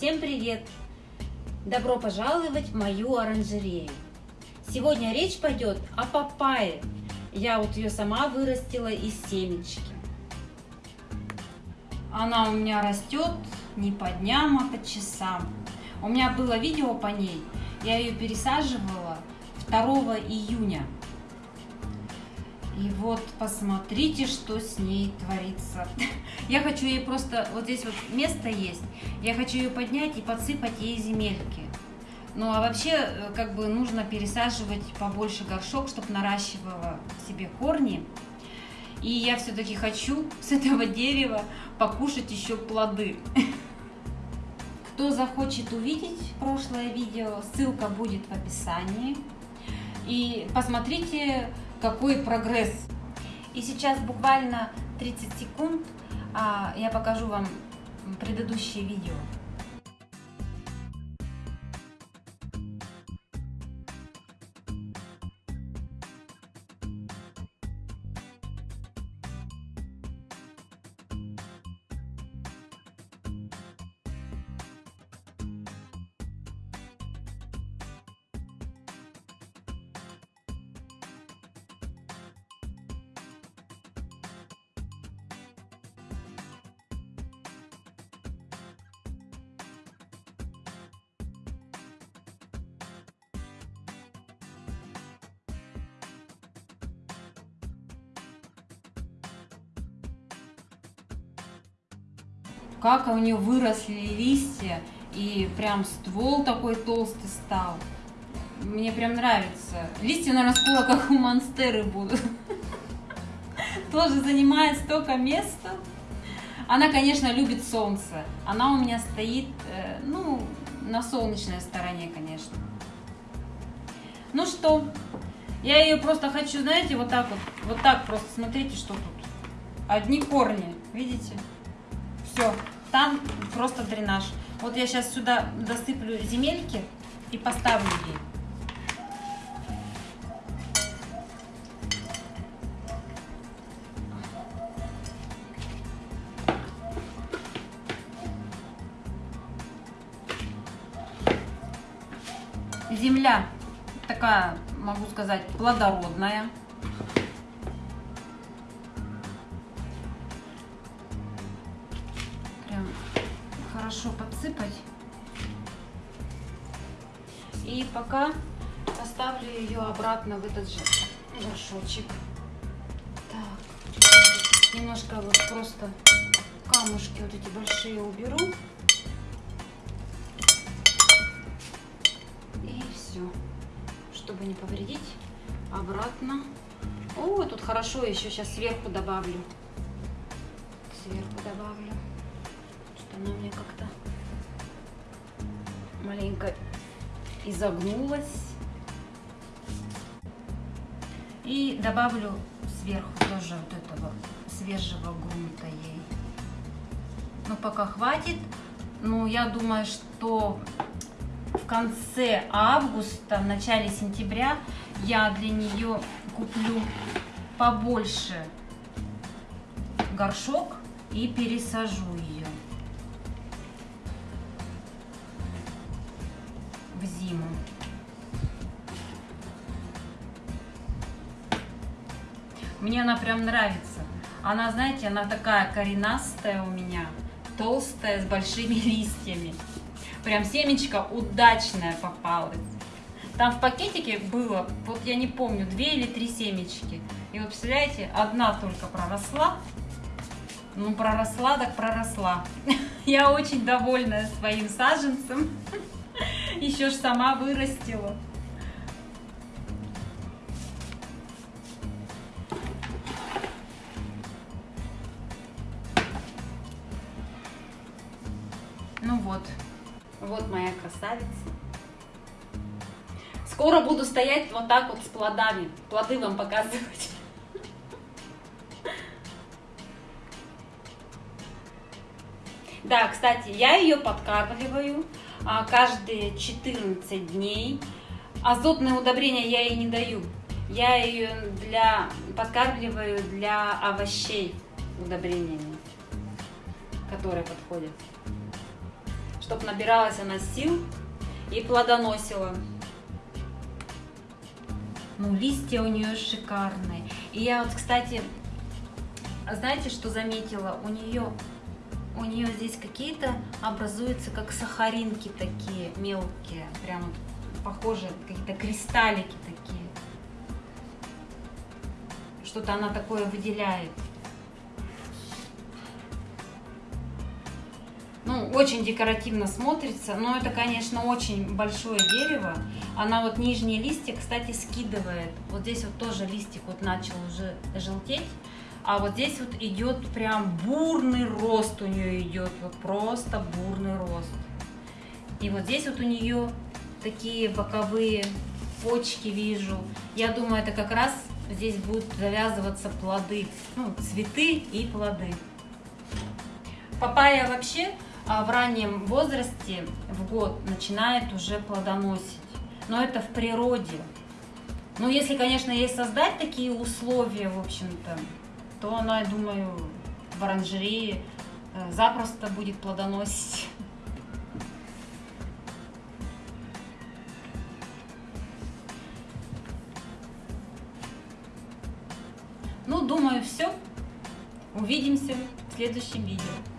Всем привет! Добро пожаловать в мою оранжерею. Сегодня речь пойдет о папайе. Я вот ее сама вырастила из семечки. Она у меня растет не по дням, а по часам. У меня было видео по ней. Я ее пересаживала 2 июня. И вот посмотрите, что с ней творится. Я хочу ей просто, вот здесь вот место есть, я хочу ее поднять и подсыпать ей земельки. Ну а вообще, э, как бы нужно пересаживать побольше горшок, чтобы наращивала себе корни. И я все-таки хочу с этого дерева покушать еще плоды. Кто захочет увидеть прошлое видео, ссылка будет в описании. И посмотрите, какой прогресс. И сейчас буквально 30 секунд а, я покажу вам предыдущее видео. Как у нее выросли листья, и прям ствол такой толстый стал. Мне прям нравится. Листья, наверное, скоро как у монстеры будут. Тоже занимает столько места. Она, конечно, любит солнце. Она у меня стоит, э, ну, на солнечной стороне, конечно. Ну что, я ее просто хочу, знаете, вот так вот, вот так просто, смотрите, что тут. Одни корни, видите? Все, там просто дренаж. Вот я сейчас сюда досыплю земельки и поставлю ей. Земля такая, могу сказать, плодородная. Хорошо подсыпать. И пока поставлю ее обратно в этот же горшочек. Так, немножко вот просто камушки вот эти большие уберу. И все, чтобы не повредить. Обратно. О, тут хорошо, еще сейчас сверху добавлю. Сверху добавлю она мне как-то маленько изогнулась. И добавлю сверху тоже вот этого свежего грунта ей. Ну, пока хватит. Ну, я думаю, что в конце августа, в начале сентября я для нее куплю побольше горшок и пересажу ее. В зиму. Мне она прям нравится. Она, знаете, она такая коренастая у меня, толстая, с большими листьями. Прям семечко удачное попалось. Там в пакетике было, вот я не помню, две или три семечки. И вот, представляете, одна только проросла. Ну, проросла, так проросла. Я очень довольна своим саженцем. Еще ж сама вырастила. Ну вот, вот моя красавица. Скоро буду стоять вот так вот с плодами, плоды вам показывать. Да, кстати, я ее подкармливаю каждые 14 дней. Азотные удобрения я ей не даю. Я ее для, подкармливаю для овощей удобрениями, которые подходят. чтобы набиралась она сил и плодоносила. Ну, листья у нее шикарные. И я вот, кстати, знаете, что заметила? У нее у нее здесь какие-то образуются как сахаринки такие мелкие, прям вот похожие, какие-то кристаллики такие. Что-то она такое выделяет. Ну, очень декоративно смотрится, но это, конечно, очень большое дерево. Она вот нижние листья, кстати, скидывает. Вот здесь вот тоже листик вот начал уже желтеть. А вот здесь вот идет прям бурный рост у нее идет, вот просто бурный рост. И вот здесь вот у нее такие боковые почки вижу. Я думаю, это как раз здесь будут завязываться плоды, ну, цветы и плоды. Папайя вообще а, в раннем возрасте, в год, начинает уже плодоносить. Но это в природе. Ну, если, конечно, ей создать такие условия, в общем-то, то она, я думаю, в оранжерее э, запросто будет плодоносить. Ну, думаю, все. Увидимся в следующем видео.